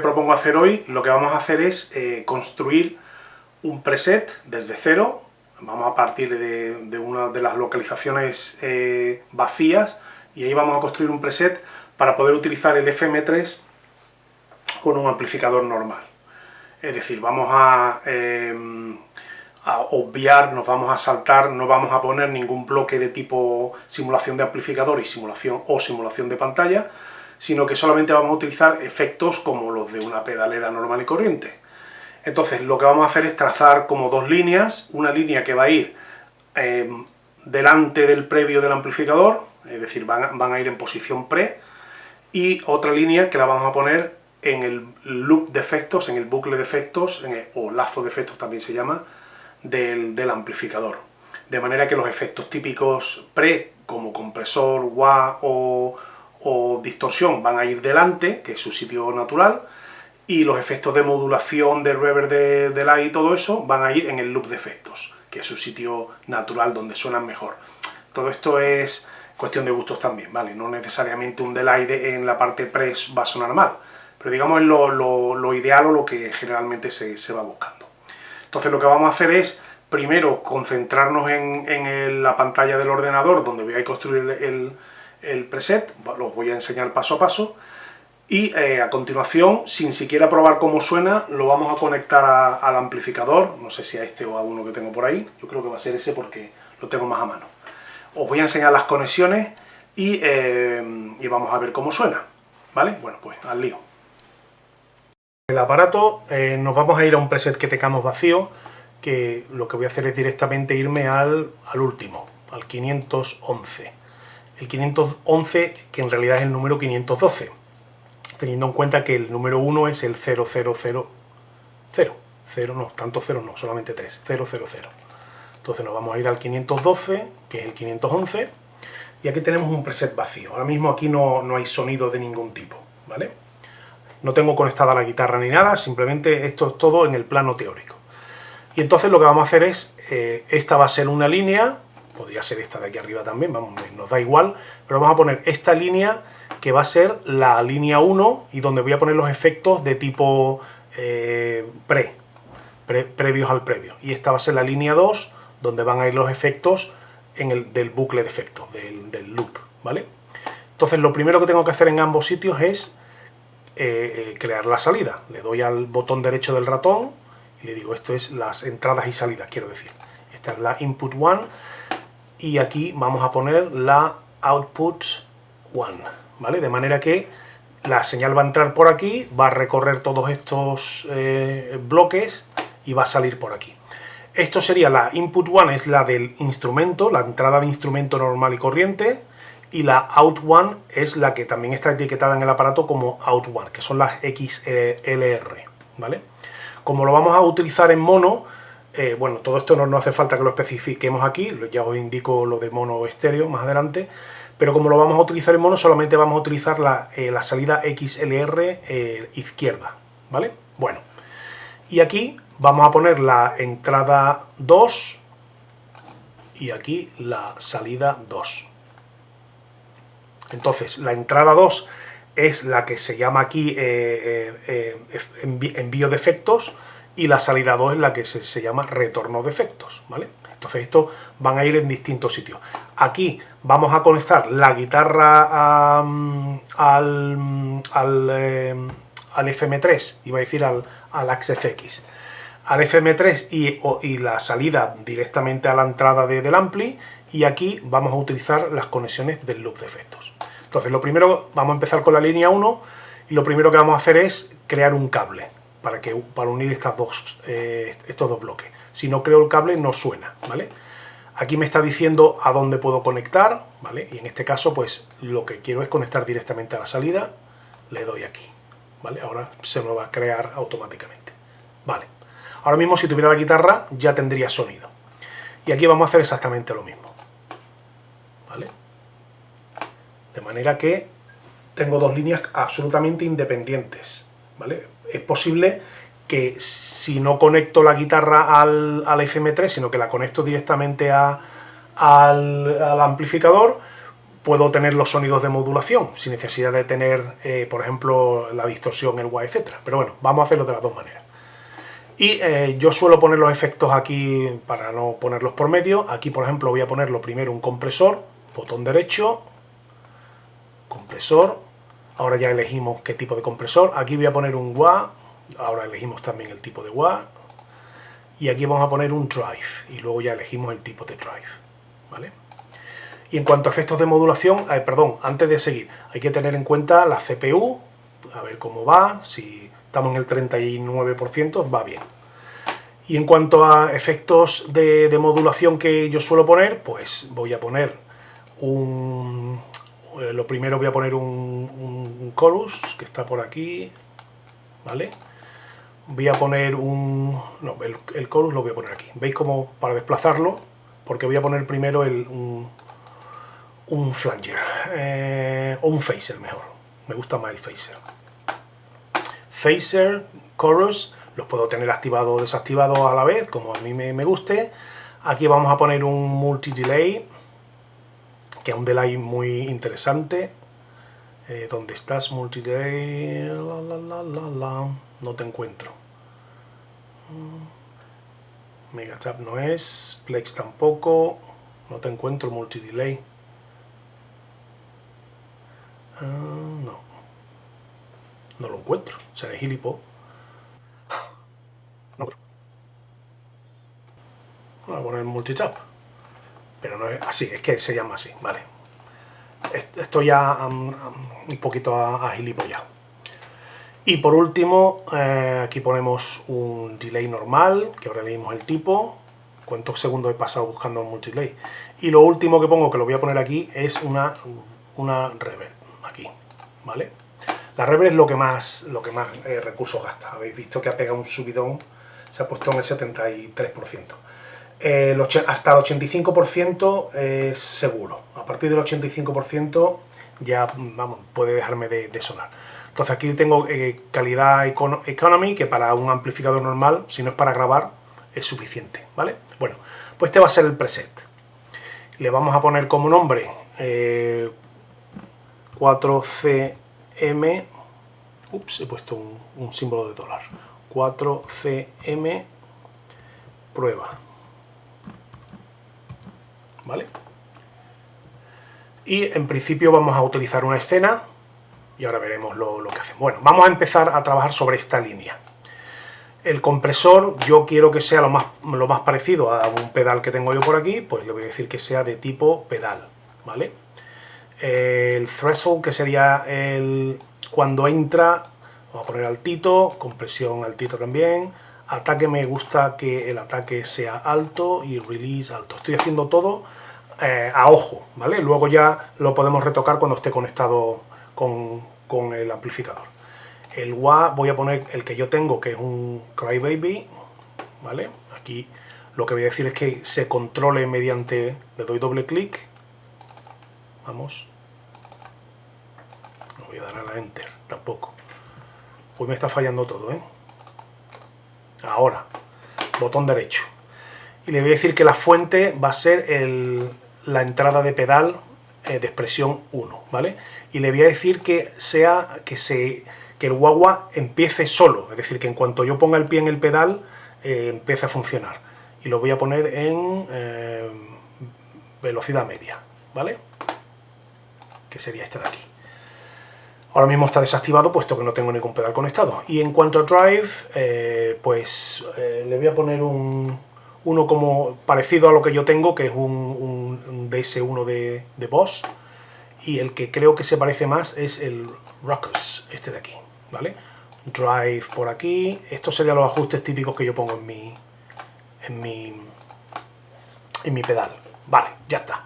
propongo hacer hoy, lo que vamos a hacer es eh, construir un preset desde cero. Vamos a partir de, una de las localizaciones eh, vacías y ahí vamos a construir un preset para poder utilizar el FM3 con un amplificador normal. Es decir, vamos a, em, a, obviar, nos vamos a saltar, no vamos a poner ningún bloque de tipo simulación de amplificador y simulación o simulación de pantalla, sino que solamente vamos a utilizar efectos como los de una pedalera normal y corriente. Entonces lo que vamos a hacer es trazar como dos líneas, una línea que va a ir em, delante del previo del amplificador, es decir, van, van a ir en posición pre, y otra línea que la vamos a poner en el loop de efectos, en el bucle de efectos, o lazo de efectos también se llama, del, amplificador. De manera que los efectos típicos pre, como compresor, wah o, distorsión, van a ir delante, que es su sitio natural, y los efectos de modulación, de reverb, de delay y todo eso, van a ir en el loop de efectos, que es su sitio natural donde suenan mejor. Todo esto es cuestión de gustos también, ¿vale? No necesariamente un delay en la parte pre va a sonar mal, pero digamos es lo, ideal o lo que generalmente se, va buscando. Entonces lo que vamos a hacer es, primero, concentrarnos en, la pantalla del ordenador donde voy a construir el, preset, los voy a enseñar paso a paso, y eh, a continuación, sin siquiera probar cómo suena, lo vamos a conectar al amplificador, no sé si a este o a uno que tengo por ahí, yo creo que va a ser ese porque lo tengo más a mano. Os voy a enseñar las conexiones y, eh, y vamos a ver cómo suena, ¿vale? Bueno, pues al lío. El aparato eh, nos vamos a ir a un preset que tengamos vacío, que lo que voy a hacer es directamente irme al, último, al 511. El 511, que en realidad es el número 512, teniendo en cuenta que el número 1 es el 0000. 0, no, tanto 0 no, solamente 3, 000. Entonces nos vamos a ir al 512, que es el 511, y aquí tenemos un preset vacío. Ahora mismo aquí no, no hay sonido de ningún tipo, ¿vale? no tengo conectada la guitarra ni nada, simplemente esto es todo en el plano teórico. Y entonces lo que vamos a hacer es, eh, esta va a ser una línea, podría ser esta de aquí arriba también, vamos, nos da igual, pero vamos a poner esta línea que va a ser la línea 1 y donde voy a poner los efectos de tipo eh, pre, previos al previo. Y esta va a ser la línea 2, donde van a ir los efectos en el, del bucle de efectos, del, del loop, ¿vale? Entonces lo primero que tengo que hacer en ambos sitios es eh, eh, crear la salida. Le doy al botón derecho del ratón y le digo, esto es las entradas y salidas, quiero decir. Esta es la input 1 y aquí vamos a poner la output 1, ¿vale? De manera que la señal va a entrar por aquí, va a recorrer todos estos eh, bloques y va a salir por aquí. Esto sería la input 1, es la del instrumento, la entrada de instrumento normal y corriente, y la out one es la que también está etiquetada en el aparato como out one, que son las XLR, ¿vale? Como lo vamos a utilizar en mono, eh, bueno, todo esto no, hace falta que lo especifiquemos aquí, ya os indico lo de mono estéreo más adelante, pero como lo vamos a utilizar en mono, solamente vamos a utilizar la, eh, salida XLR eh, izquierda, ¿vale? Bueno, y aquí vamos a poner la entrada 2 y aquí la salida 2. Entonces, la entrada 2 es la que se llama aquí envío de efectos y la salida 2 es la que se, llama retorno de efectos, ¿vale? Entonces estos van a ir en distintos sitios. Aquí vamos a conectar la guitarra al, al, FM3, iba a decir al, al AXFX, al FM3 y, y, la salida directamente a la entrada del ampli y aquí vamos a utilizar las conexiones del loop de efectos. Entonces lo primero, vamos a empezar con la línea 1 y lo primero que vamos a hacer es crear un cable para, que, para unir estas dos, eh, estos dos bloques. Si no creo el cable no suena, ¿vale? Aquí me está diciendo a dónde puedo conectar, ¿vale? Y en este caso, pues lo que quiero es conectar directamente a la salida, le doy aquí, ¿vale? Ahora se me va a crear automáticamente, ¿vale? Ahora mismo si tuviera la guitarra ya tendría sonido. Y aquí vamos a hacer exactamente lo mismo, ¿vale? De manera que tengo dos líneas absolutamente independientes, ¿vale? Es posible que si no conecto la guitarra al, FM3, sino que la conecto directamente al, amplificador, puedo tener los sonidos de modulación, sin necesidad de tener, eh, por ejemplo, la distorsión, el wah, etc. Pero bueno, vamos a hacerlo de las dos maneras. Y eh, yo suelo poner los efectos aquí para no ponerlos por medio. Aquí, por ejemplo, voy a ponerlo primero un compresor, botón derecho, compresor. Ahora ya elegimos qué tipo de compresor. Aquí voy a poner un wah, ahora elegimos también el tipo de wah. Y aquí vamos a poner un drive, y luego ya elegimos el tipo de drive. ¿Vale? Y en cuanto a efectos de modulación, eh, perdón, antes de seguir, hay que tener en cuenta la CPU, a ver cómo va, si estamos en el 39%, va bien. Y en cuanto a efectos de, modulación que yo suelo poner, pues voy a poner un... Eh, lo primero voy a poner un, chorus, que está por aquí, ¿vale? Voy a poner un... no, el, chorus lo voy a poner aquí. ¿Veis cómo para desplazarlo? Porque voy a poner primero el, un, flanger, eh, o un phaser mejor, me gusta más el phaser. Phaser, chorus, los puedo tener activados o desactivados a la vez, como a mí me, guste. Aquí vamos a poner un multi-delay, que un delay muy interesante. Eh, ¿Dónde estás, multi-delay? no te encuentro. Mm. Megatap no es, Plex tampoco, no te encuentro multi-delay. Ah, no. No lo encuentro. Seré gilipo. No. Voy a poner multitap. Pero no es así, es que se llama así, vale. Esto ya un poquito a, Y por último, eh, aquí ponemos un delay normal, que ahora leímos el tipo. Cuántos segundos he pasado buscando el multidelay. Y lo último que pongo, que lo voy a poner aquí, es una, una reverb aquí, ¿vale? La reverb es lo que más, lo que más eh, recursos gasta. Habéis visto que ha pegado un subidón, se ha puesto en el 73%. Eh, hasta el 85% es seguro. A partir del 85% ya vamos, puede dejarme de, sonar. Entonces aquí tengo eh, calidad economy, que para un amplificador normal, si no es para grabar, es suficiente, ¿vale? Bueno, pues este va a ser el preset. Le vamos a poner como nombre 4cm, ups, he puesto un, símbolo de dólar, 4cm prueba, ¿vale? Y en principio vamos a utilizar una escena y ahora veremos lo, que hacemos. Bueno, vamos a empezar a trabajar sobre esta línea. El compresor yo quiero que sea lo más, lo más parecido a un pedal que tengo yo por aquí, pues le voy a decir que sea de tipo pedal, ¿vale? el threshold, que sería el cuando entra, vamos a poner altito, compresión altito también, ataque me gusta que el ataque sea alto y release alto. Estoy haciendo todo eh, a ojo, ¿vale? Luego ya lo podemos retocar cuando esté conectado con, con el amplificador. El wah voy a poner el que yo tengo, que es un Crybaby, ¿vale? Aquí lo que voy a decir es que se controle mediante, le doy doble clic, vamos, voy a dar a la Enter, tampoco. Pues me está fallando todo, ¿eh? Ahora, botón derecho. Y le voy a decir que la fuente va a ser la entrada de pedal eh, de expresión 1, ¿vale? Y le voy a decir que sea que se que el guagua empiece solo, es decir, que en cuanto yo ponga el pie en el pedal, eh, empiece a funcionar. Y lo voy a poner en eh, velocidad media, ¿vale? Que sería este de aquí. Ahora mismo está desactivado puesto que no tengo ningún pedal conectado. Y en cuanto a drive, eh, pues eh, le voy a poner un, uno como parecido a lo que yo tengo, que es un, DS1 de, Boss. Y el que creo que se parece más es el Ruckus, este de aquí, ¿vale? Drive por aquí. Estos serían los ajustes típicos que yo pongo en mi, en mi, en mi pedal. Vale, ya está.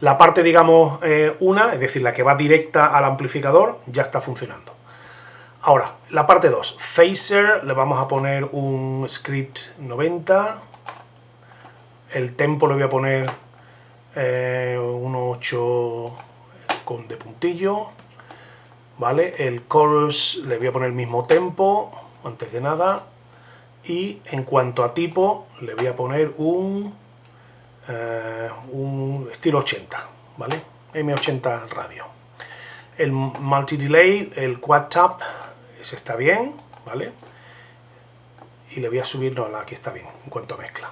La parte, digamos, eh, una, es decir, la que va directa al amplificador, ya está funcionando. Ahora, la parte 2. Phaser, le vamos a poner un script 90. El tempo le voy a poner eh, 1.8 con de puntillo. ¿Vale? El chorus le voy a poner el mismo tempo, antes de nada. Y en cuanto a tipo, le voy a poner un eh, un estilo 80, ¿vale? M80 radio. El multi-delay, el quad tap, ese está bien, ¿vale? Y le voy a subir, no, aquí está bien, en cuanto a mezcla.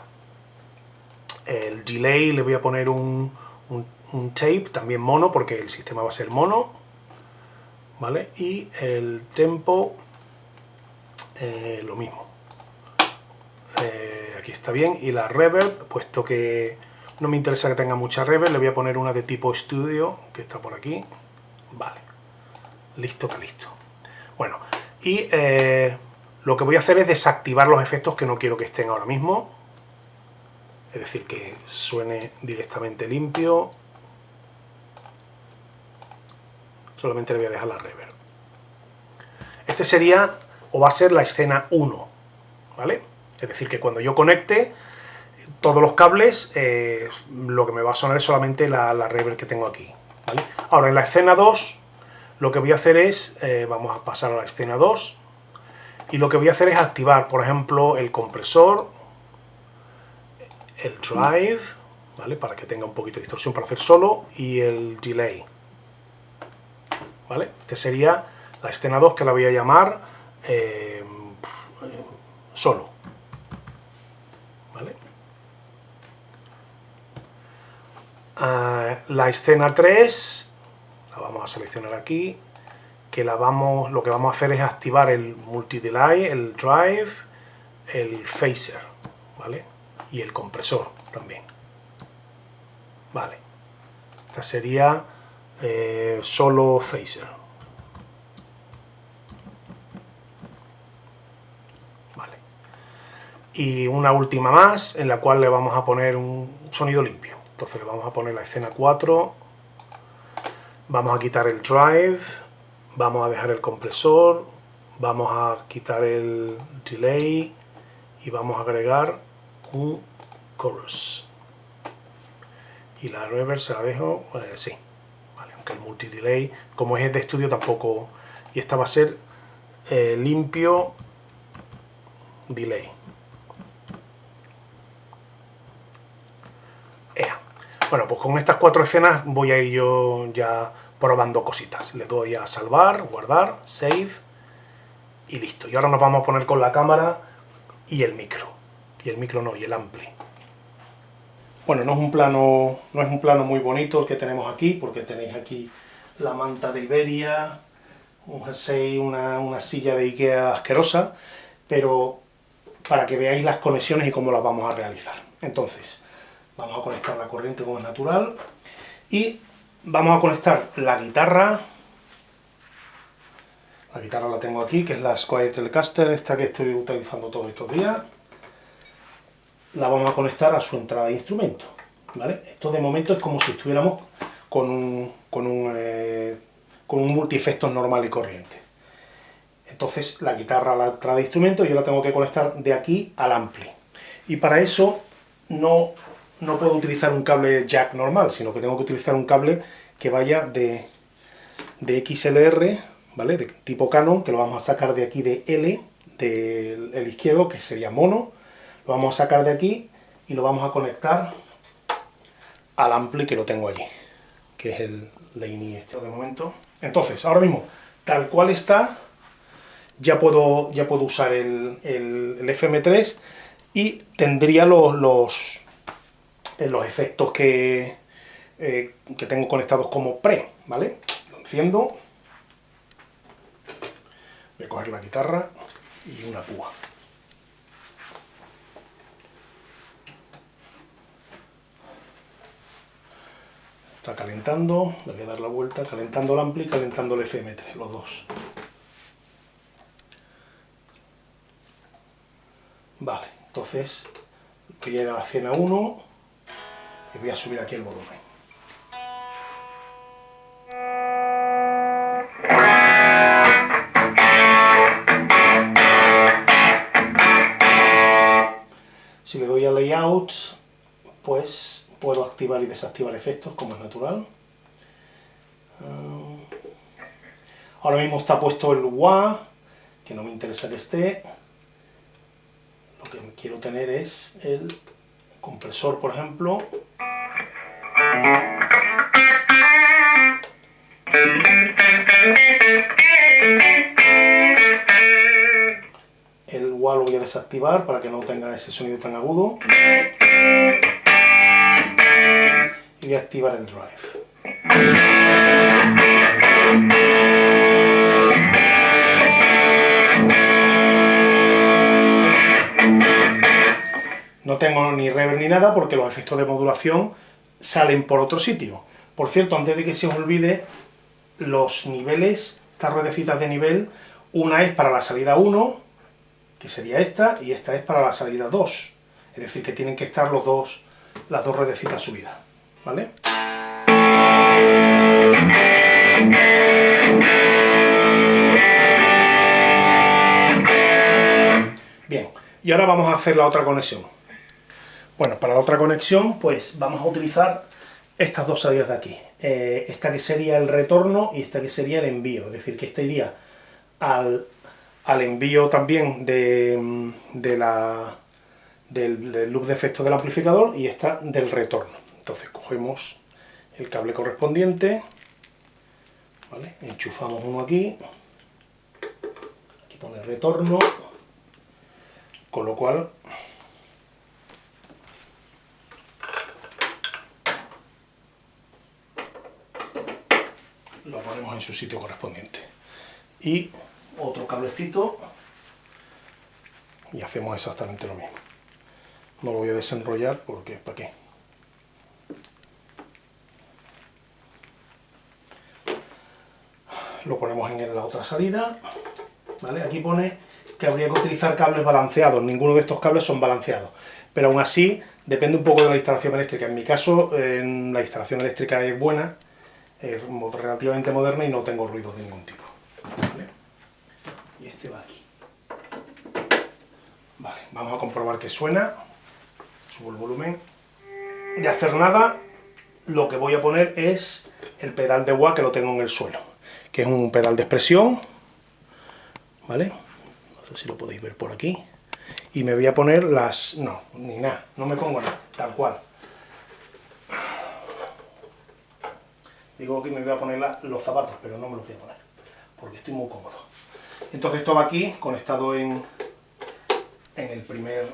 El delay le voy a poner un, un, tape, también mono, porque el sistema va a ser mono, ¿vale? Y el tempo, eh, lo mismo. Eh, aquí está bien. Y la reverb, puesto que no me interesa que tenga mucha reverb, le voy a poner una de tipo estudio, que está por aquí. Vale. Listo que listo. Bueno, y eh, lo que voy a hacer es desactivar los efectos que no quiero que estén ahora mismo. Es decir, que suene directamente limpio. Solamente le voy a dejar la reverb. Este sería, o va a ser la escena 1, ¿vale? Es decir, que cuando yo conecte, todos los cables, eh, lo que me va a sonar es solamente la, reverb que tengo aquí. Ahora, en la escena 2, lo que voy a hacer es, eh, vamos a pasar a la escena 2, y lo que voy a hacer es activar, por ejemplo, el compresor, el drive, ¿vale? para que tenga un poquito de distorsión para hacer solo, y el delay. ¿Vale? Este sería la escena 2 que la voy a llamar eh, solo. La escena 3, la vamos a seleccionar aquí, que la vamos, lo que vamos a hacer es activar el multi-delay, el drive, el phaser, ¿vale? Y el compresor también. Vale. Esta sería eh, solo phaser. Y una última más, en la cual le vamos a poner un sonido limpio. Entonces le vamos a poner la escena 4, vamos a quitar el drive, vamos a dejar el compresor, vamos a quitar el delay. Y vamos a agregar un chorus. Y la reverb se la dejo, eh, sí, aunque el multi-delay, como es de estudio, tampoco... Y esta va a ser eh, limpio delay. Bueno, pues con estas cuatro escenas voy a ir yo ya probando cositas. Le doy a salvar, guardar, save y listo. Y ahora nos vamos a poner con la cámara y el micro. Y el micro no, y el ampli. Bueno, no es un plano, no es un plano muy bonito el que tenemos aquí, porque tenéis aquí la manta de Iberia, un jersey, una, una silla de Ikea asquerosa, pero para que veáis las conexiones y cómo las vamos a realizar. Entonces, Vamos a conectar la corriente como es natural. Y vamos a conectar la guitarra. La guitarra la tengo aquí, que es la Squire Telecaster, esta que estoy utilizando todos estos días. La vamos a conectar a su entrada de instrumento. ¿vale? Esto de momento es como si estuviéramos con un, con un, eh, con un normal y corriente. Entonces la guitarra a la entrada de instrumento yo la tengo que conectar de aquí al ampli. Y para eso no no puedo utilizar un cable jack normal, sino que tengo que utilizar un cable que vaya de, de XLR, ¿vale? De tipo Canon, que lo vamos a sacar de aquí de L, del izquierdo, que sería mono. Lo vamos a sacar de aquí y lo vamos a conectar al ampli que lo tengo allí, que es el Laney este de momento. Entonces, ahora mismo, tal cual está, ya puedo, ya puedo usar el, el, el FM3 y tendría los, los los efectos que, eh, que tengo conectados como pre, ¿vale? Lo enciendo, voy a coger la guitarra y una púa. Está calentando, le voy a dar la vuelta, calentando el ampli y calentando el FM3, los dos. Vale, entonces llega a la escena 1, voy a subir aquí el volumen. Si le doy a Layout, pues puedo activar y desactivar efectos como es natural. Ah, ahora mismo está puesto el WA, que no me interesa que esté. Lo que quiero tener es el compresor, por ejemplo, el wah lo voy a desactivar para que no tenga ese sonido tan agudo. Y voy a activar el drive. No tengo ni reverb ni nada porque los efectos de modulación salen por otro sitio. Por cierto, antes de que se os olvide, los niveles, estas ruedecitas de nivel, una es para la salida 1, que sería esta, y esta es para la salida 2. Es decir, que tienen que estar los dos, las dos ruedecitas subidas. ¿Vale? Bien, y ahora vamos a hacer la otra conexión. Bueno, para la otra conexión, pues vamos a utilizar estas dos salidas de aquí. Eh, esta que sería el retorno y esta que sería el envío. Es decir, que esta iría al, envío también de, la, del, loop de efecto del amplificador y esta del retorno. Entonces cogemos el cable correspondiente, enchufamos uno aquí, aquí pone retorno, con lo cual lo ponemos en su sitio correspondiente. Y otro cablecito y hacemos exactamente lo mismo. No lo voy a desenrollar porque ¿para qué? Lo ponemos en la otra salida. ¿vale? Aquí pone que habría que utilizar cables balanceados. Ninguno de estos cables son balanceados. Pero aún así, depende un poco de la instalación eléctrica. En mi caso, en la instalación eléctrica es buena, es relativamente moderna y no tengo ruidos de ningún tipo. Y este va aquí. Vale, vamos a comprobar que suena. Subo el volumen. De hacer nada, lo que voy a poner es el pedal de wah que lo tengo en el suelo, que es un pedal de expresión, ¿vale? No sé si lo podéis ver por aquí. Y me voy a poner las... no, ni nada, no me pongo nada, tal cual. Digo que me voy a poner los zapatos, pero no me los voy a poner, porque estoy muy cómodo. Entonces esto va aquí, conectado en, en el primer...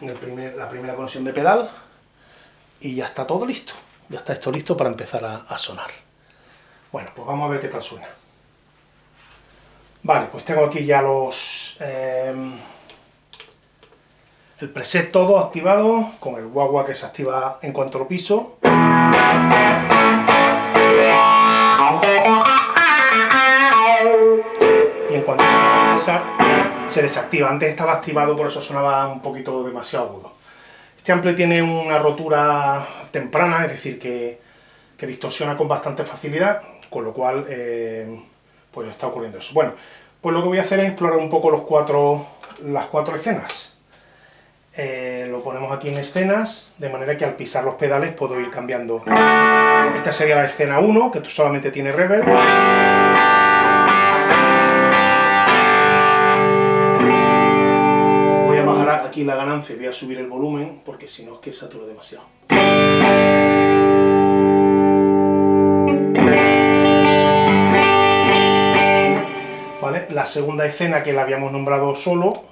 En el primer, la primera conexión de pedal, y ya está todo listo. Ya está esto listo para empezar a, sonar. Bueno, pues vamos a ver qué tal suena. Vale, pues tengo aquí ya los... Eh, el preset todo activado, con el guagua que se activa en cuanto lo piso. Y en cuanto a pisar, se desactiva. Antes estaba activado, por eso sonaba un poquito demasiado agudo. Este ampli tiene una rotura temprana, es decir, que, distorsiona con bastante facilidad, con lo cual eh, pues está ocurriendo eso. Bueno, pues lo que voy a hacer es explorar un poco los cuatro, las cuatro escenas. Eh, lo ponemos aquí en escenas, de manera que al pisar los pedales puedo ir cambiando. Esta sería la escena 1, que solamente tiene reverb. Voy a bajar aquí la ganancia y voy a subir el volumen, porque si no es que saturo demasiado. La segunda escena que la habíamos nombrado solo,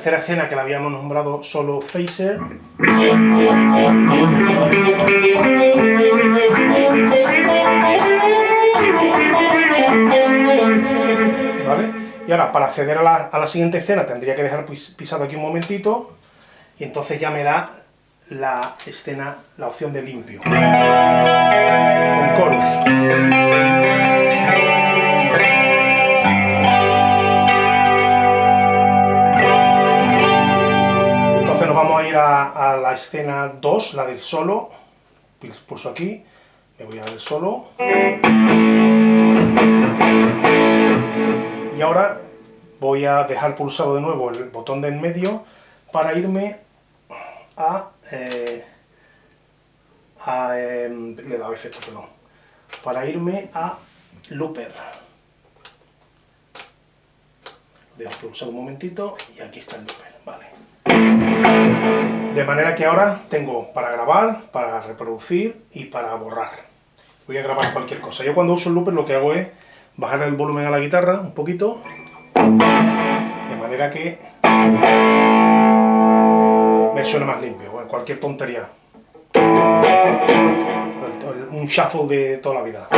tercera escena que la habíamos nombrado solo Phaser. ¿Vale? Y ahora, para acceder a la, a la siguiente escena, tendría que dejar pisado aquí un momentito, y entonces ya me da la escena, la opción de limpio. Con chorus. Escena 2, la del solo. Pulso aquí, me voy a ver solo. Y ahora voy a dejar pulsado de nuevo el botón de en medio para irme a eh, em, le he dado efecto, perdón, para irme a Looper. Dejo pulsar un momentito y aquí está el Looper, vale. De manera que ahora tengo para grabar, para reproducir y para borrar. Voy a grabar cualquier cosa. Yo cuando uso el looper lo que hago es bajar el volumen a la guitarra un poquito, de manera que me suene más limpio, cualquier tontería. Un shuffle de toda la vida.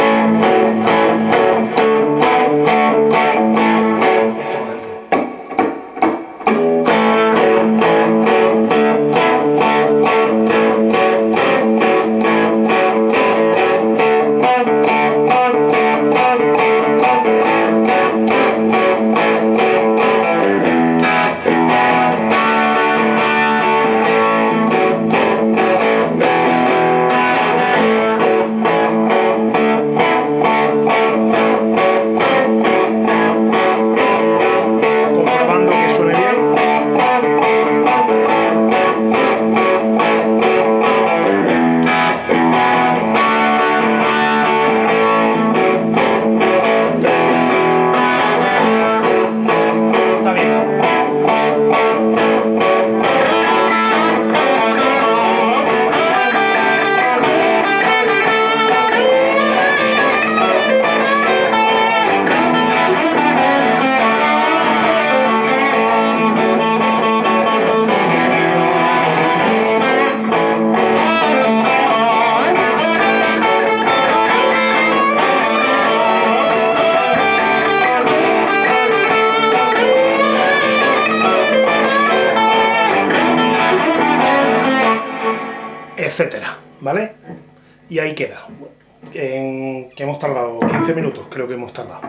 ¿Vale? Y ahí queda. En, que hemos tardado 15 minutos, creo que hemos tardado.